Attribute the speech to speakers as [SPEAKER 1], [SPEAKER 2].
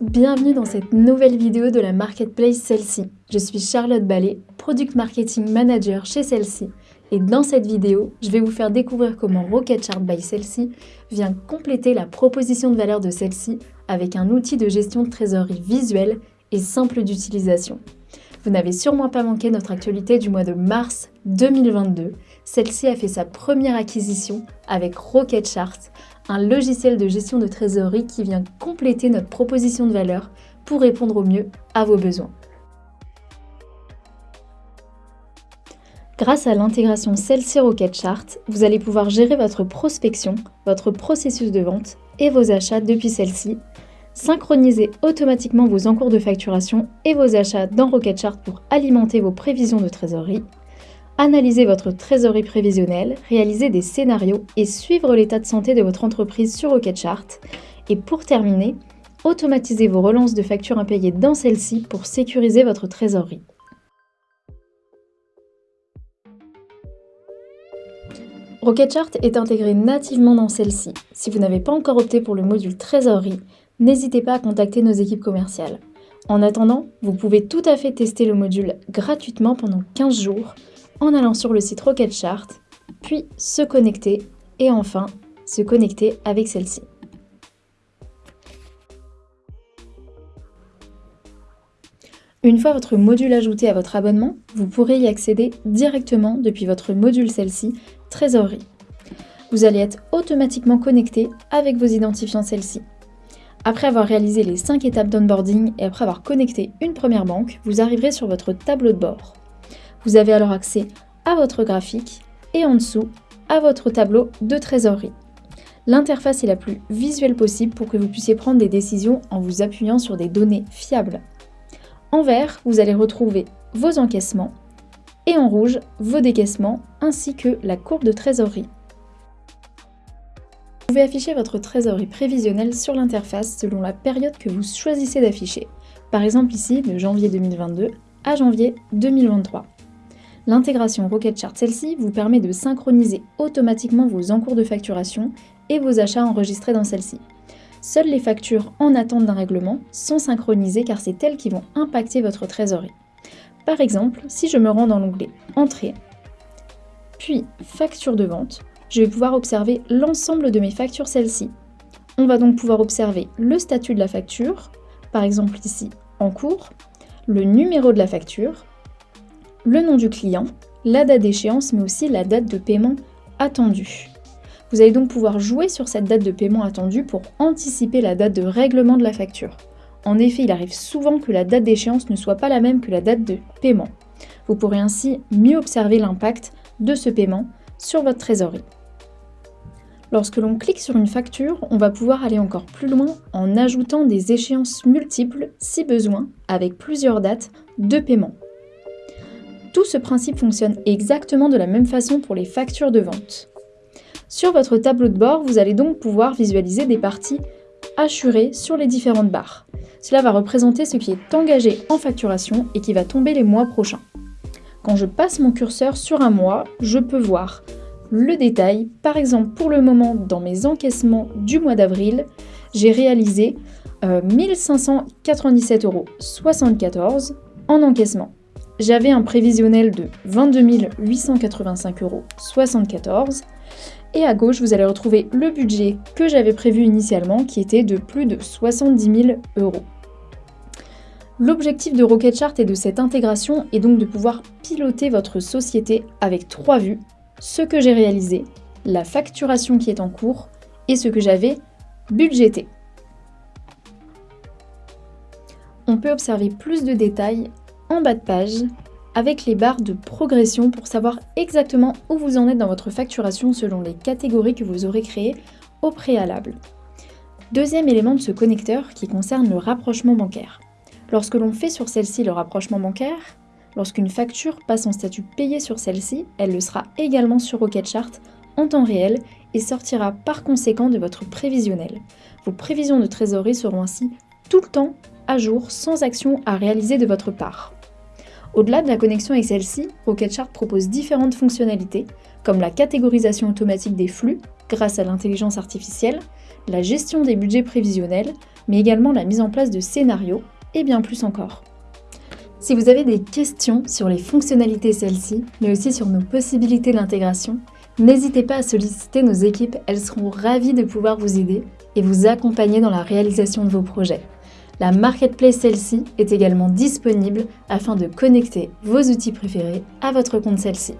[SPEAKER 1] bienvenue dans cette nouvelle vidéo de la marketplace Celle-ci. Je suis Charlotte Ballet, Product Marketing Manager chez Celle-ci et dans cette vidéo, je vais vous faire découvrir comment Rocketchart by Celle-ci vient compléter la proposition de valeur de celle-ci avec un outil de gestion de trésorerie visuel et simple d'utilisation. Vous n'avez sûrement pas manqué notre actualité du mois de mars 2022. Celle-ci a fait sa première acquisition avec Rocketchart, un logiciel de gestion de trésorerie qui vient compléter notre proposition de valeur pour répondre au mieux à vos besoins. Grâce à l'intégration Celle-ci Rocketchart, vous allez pouvoir gérer votre prospection, votre processus de vente et vos achats depuis celle-ci, synchroniser automatiquement vos encours de facturation et vos achats dans Rocketchart pour alimenter vos prévisions de trésorerie, analyser votre trésorerie prévisionnelle, réaliser des scénarios et suivre l'état de santé de votre entreprise sur Rocketchart. Et pour terminer, automatiser vos relances de factures impayées dans celle-ci pour sécuriser votre trésorerie. Rocketchart est intégré nativement dans celle-ci. Si vous n'avez pas encore opté pour le module trésorerie, n'hésitez pas à contacter nos équipes commerciales. En attendant, vous pouvez tout à fait tester le module gratuitement pendant 15 jours en allant sur le site Rocketchart, puis se connecter et enfin se connecter avec celle-ci. Une fois votre module ajouté à votre abonnement, vous pourrez y accéder directement depuis votre module celle-ci Trésorerie. Vous allez être automatiquement connecté avec vos identifiants celle-ci. Après avoir réalisé les 5 étapes d'onboarding et après avoir connecté une première banque, vous arriverez sur votre tableau de bord. Vous avez alors accès à votre graphique et en dessous à votre tableau de trésorerie. L'interface est la plus visuelle possible pour que vous puissiez prendre des décisions en vous appuyant sur des données fiables. En vert, vous allez retrouver vos encaissements et en rouge, vos décaissements ainsi que la courbe de trésorerie. Vous pouvez afficher votre trésorerie prévisionnelle sur l'interface selon la période que vous choisissez d'afficher. Par exemple ici, de janvier 2022 à janvier 2023. L'intégration Rocketchart celle-ci vous permet de synchroniser automatiquement vos encours de facturation et vos achats enregistrés dans celle-ci. Seules les factures en attente d'un règlement sont synchronisées car c'est elles qui vont impacter votre trésorerie. Par exemple, si je me rends dans l'onglet Entrée, puis Facture de vente, je vais pouvoir observer l'ensemble de mes factures celles-ci. On va donc pouvoir observer le statut de la facture, par exemple ici en cours, le numéro de la facture, le nom du client, la date d'échéance, mais aussi la date de paiement attendue. Vous allez donc pouvoir jouer sur cette date de paiement attendue pour anticiper la date de règlement de la facture. En effet, il arrive souvent que la date d'échéance ne soit pas la même que la date de paiement. Vous pourrez ainsi mieux observer l'impact de ce paiement sur votre trésorerie. Lorsque l'on clique sur une facture, on va pouvoir aller encore plus loin en ajoutant des échéances multiples si besoin, avec plusieurs dates de paiement. Tout ce principe fonctionne exactement de la même façon pour les factures de vente. Sur votre tableau de bord, vous allez donc pouvoir visualiser des parties assurées sur les différentes barres. Cela va représenter ce qui est engagé en facturation et qui va tomber les mois prochains. Quand je passe mon curseur sur un mois, je peux voir le détail. Par exemple, pour le moment, dans mes encaissements du mois d'avril, j'ai réalisé euh, 1597,74 euros en encaissement j'avais un prévisionnel de 22 885,74 euros. Et à gauche, vous allez retrouver le budget que j'avais prévu initialement, qui était de plus de 70 000 euros. L'objectif de Rocketchart et de cette intégration est donc de pouvoir piloter votre société avec trois vues, ce que j'ai réalisé, la facturation qui est en cours et ce que j'avais budgété. On peut observer plus de détails en bas de page avec les barres de progression pour savoir exactement où vous en êtes dans votre facturation selon les catégories que vous aurez créées au préalable. Deuxième élément de ce connecteur qui concerne le rapprochement bancaire. Lorsque l'on fait sur celle-ci le rapprochement bancaire, lorsqu'une facture passe en statut payé sur celle-ci, elle le sera également sur Rocketchart en temps réel et sortira par conséquent de votre prévisionnel. Vos prévisions de trésorerie seront ainsi tout le temps à jour sans action à réaliser de votre part. Au-delà de la connexion avec celle-ci, Rocketchart propose différentes fonctionnalités, comme la catégorisation automatique des flux grâce à l'intelligence artificielle, la gestion des budgets prévisionnels, mais également la mise en place de scénarios et bien plus encore. Si vous avez des questions sur les fonctionnalités celles-ci, mais aussi sur nos possibilités d'intégration, n'hésitez pas à solliciter nos équipes, elles seront ravies de pouvoir vous aider et vous accompagner dans la réalisation de vos projets. La marketplace celle-ci est également disponible afin de connecter vos outils préférés à votre compte celle-ci.